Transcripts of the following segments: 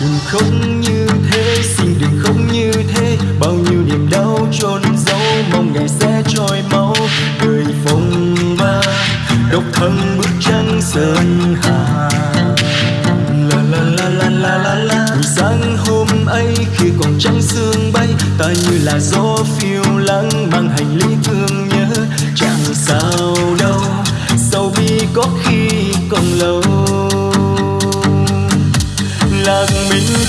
đừng khóc như thế, xin đừng khóc như thế. Bao nhiêu niềm đau chôn giấu, mong ngày sẽ trôi máu. Người phong ba, độc thân bước trăng sơn hà. La la la la la la la. Buổi sáng hôm ấy, khi còn trắng sương bay, ta như là gió phiêu lãng mang hành lý thương nhớ. Chẳng sao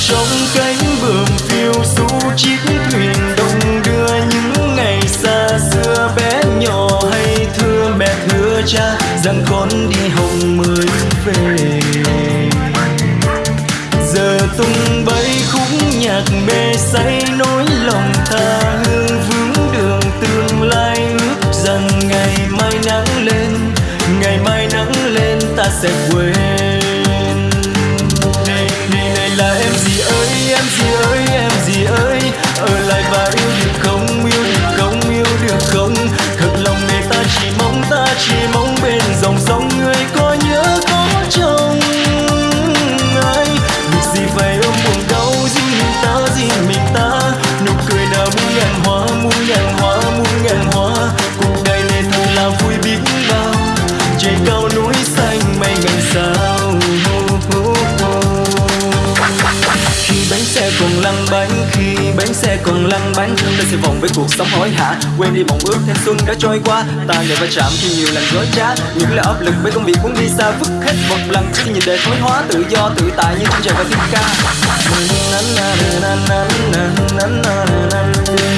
trong cánh bướm phiêu du chiếc thuyền đông đưa những ngày xa xưa, bé nhỏ hay thưa mẹ thưa cha, rằng con đi hồng mới về. Còn lăn bánh, khi bánh xe còn lăn bánh, ta sẽ vòng với cuộc sống hối hả. Quên đi mộng ước thanh xuân đã trôi qua, ta lại va chạm khi nhiều lần dối trá. Những lời áp lực với công việc muốn đi xa, vứt hết một lần khi nhìn đời thối hóa, tự do, tự tại như không trời và thiên ca.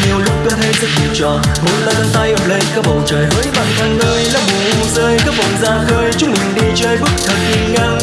Nhiều lúc ta thấy rất nhiều trò, muốn ta đơn tay ôm lấy cả bầu trời, hỡi bằng thằng ơi là mù rơi các vòng ra khơi. Chúng mình đi chơi bước thật ngang